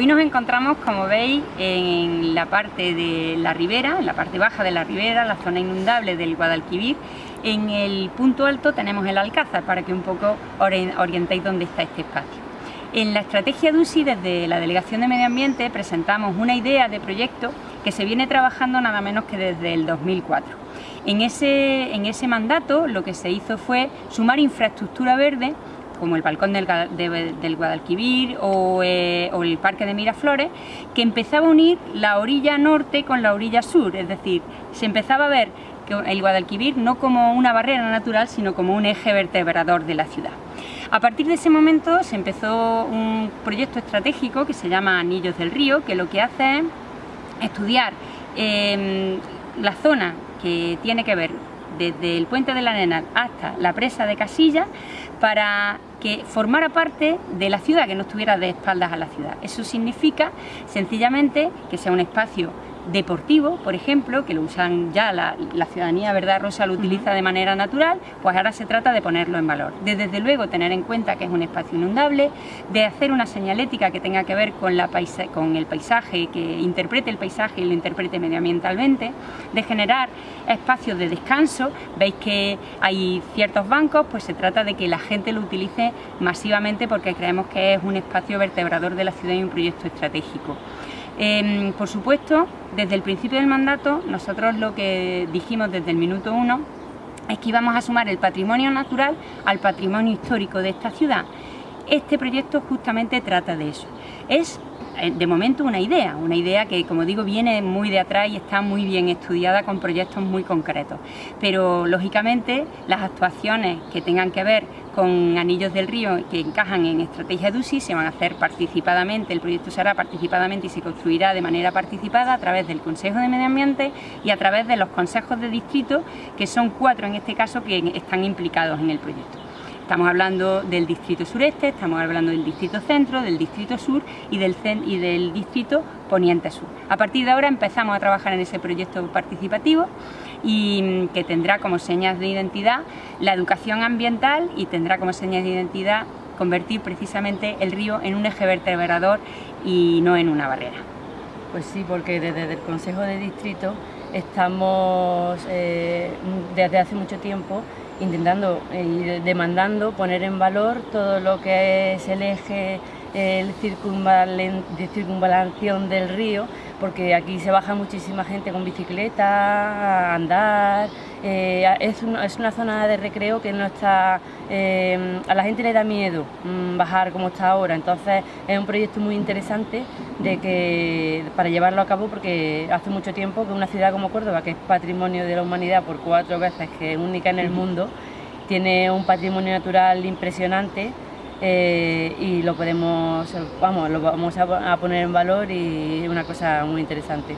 Hoy nos encontramos, como veis, en la parte de la ribera, en la parte baja de la ribera, la zona inundable del Guadalquivir. En el punto alto tenemos el Alcázar, para que un poco orientéis dónde está este espacio. En la estrategia de UCI, desde la Delegación de Medio Ambiente, presentamos una idea de proyecto que se viene trabajando nada menos que desde el 2004. En ese, en ese mandato lo que se hizo fue sumar infraestructura verde como el balcón del, Guadalquivir eh, o, el parque de Miraflores, que empezaba a unir la orilla norte con la orilla sur, es decir, se empezaba a ver el Guadalquivir no como una barrera natural, sino como un eje vertebrador de la ciudad. A partir de ese momento se empezó un proyecto estratégico que se llama Anillos del Río, que lo que hace es estudiar em, la zona que tiene que ver desde el puente de la Arena hasta la presa de Casilla para que formara parte de la ciudad, que no estuviera de espaldas a la ciudad. Eso significa sencillamente que sea un espacio deportivo, por ejemplo, que lo usan ya la, ciudadanía, ¿verdad? Rosa lo utiliza de manera natural, pues ahora se trata de ponerlo en valor. De desde luego tener en cuenta que es un espacio inundable, de hacer una señalética que tenga que ver con, la con el paisaje, que interprete el paisaje y lo interprete medioambientalmente, de generar espacios de descanso, veis que hay ciertos bancos, pues se trata de que la gente lo utilice masivamente porque creemos que es un espacio vertebrador de la ciudad y un proyecto estratégico. Em, por supuesto, desde el principio del mandato, nosotros lo que dijimos desde el minuto uno es que íbamos a sumar el patrimonio natural al patrimonio histórico de esta ciudad. Este proyecto justamente trata de eso. Es eh, de momento una idea, una idea que como digo viene muy de atrás y está muy bien estudiada con proyectos muy concretos, pero lógicamente las actuaciones que tengan que ver con anillos del río que encajan en estrategia UCI se van a hacer participadamente, el proyecto se hará participadamente y se construirá de manera participada a través del Consejo de Medio Ambiente y a través de los consejos de distrito, que son cuatro en este caso que están implicados en el proyecto. Estamos hablando del distrito sureste, estamos hablando del distrito centro, del distrito sur y del, y del distrito poniente sur. A partir de ahora empezamos a trabajar en ese proyecto participativo y mm, que tendrá como señas de identidad la educación ambiental y tendrá como señas de identidad convertir precisamente el río en un eje vertebrador y no en una barrera. Pues sí, porque desde el Consejo de Distrito estamos eh, desde hace mucho tiempo intentando y demandando poner en valor todo lo que es el eje el de circunvalación del río, porque aquí se baja muchísima gente con bicicleta, a andar, eh, es, una, zona de recreo que no está, eh, a la gente le da miedo mm, bajar como está ahora, entonces es un proyecto muy interesante de que, para llevarlo a cabo porque hace mucho tiempo que una ciudad como Córdoba, que es patrimonio de la humanidad por cuatro veces, que es única en el mundo, tiene un patrimonio natural impresionante eh, y lo podemos, vamos, lo vamos a, poner en valor y es una cosa muy interesante.